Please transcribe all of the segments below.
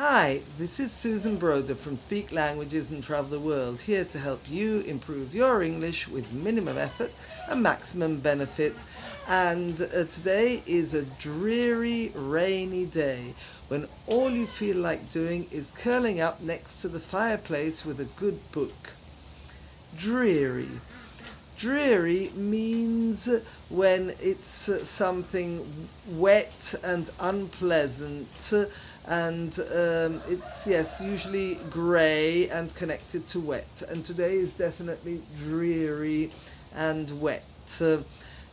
Hi, this is Susan Broder from Speak Languages and Travel the World, here to help you improve your English with minimum effort and maximum benefit. And uh, today is a dreary, rainy day when all you feel like doing is curling up next to the fireplace with a good book. Dreary. Dreary means when it's something wet and unpleasant and um, it's yes usually grey and connected to wet. And today is definitely dreary and wet.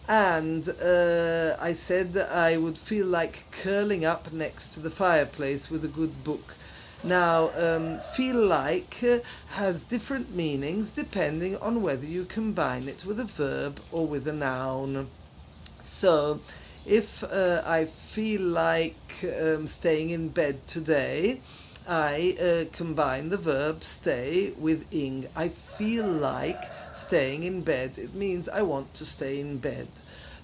And uh, I said I would feel like curling up next to the fireplace with a good book now, um, feel like uh, has different meanings depending on whether you combine it with a verb or with a noun. So, if uh, I feel like um, staying in bed today, I uh, combine the verb stay with ing. I feel like staying in bed. It means I want to stay in bed.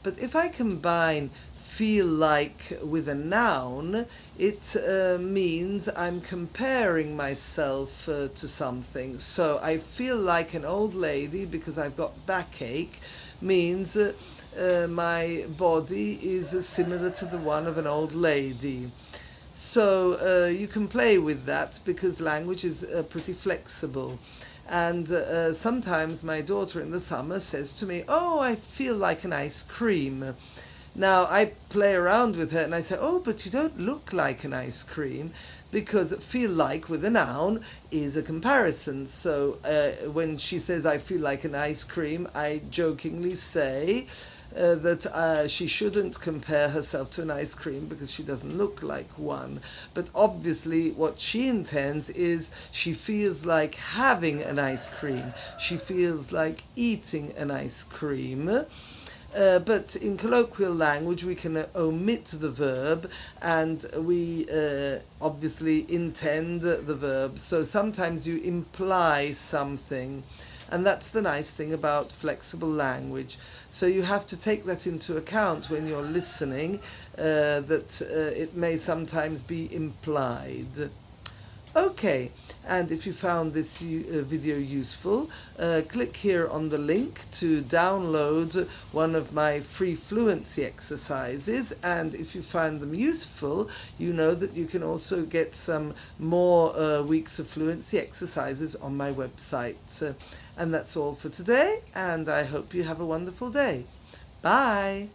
But if I combine feel like with a noun, it uh, means I'm comparing myself uh, to something. So I feel like an old lady because I've got backache means uh, uh my body is similar to the one of an old lady. So uh, you can play with that because language is uh, pretty flexible. And sometimes my daughter in the summer says to me, Oh, I feel like an ice cream. Now I play around with her and I say, oh, but you don't look like an ice cream because feel like with a noun is a comparison. So uh, when she says I feel like an ice cream, I jokingly say uh, that uh, she shouldn't compare herself to an ice cream because she doesn't look like one. But obviously, what she intends is she feels like having an ice cream. She feels like eating an ice cream. Uh, but in colloquial language, we can uh, omit the verb and we uh, obviously intend the verb. So sometimes you imply something. And that's the nice thing about flexible language. So you have to take that into account when you're listening, uh, that uh, it may sometimes be implied. Okay, and if you found this uh, video useful, uh, click here on the link to download one of my free fluency exercises. And if you find them useful, you know that you can also get some more uh, weeks of fluency exercises on my website. and that's all for today, and I hope you have a wonderful day. Bye!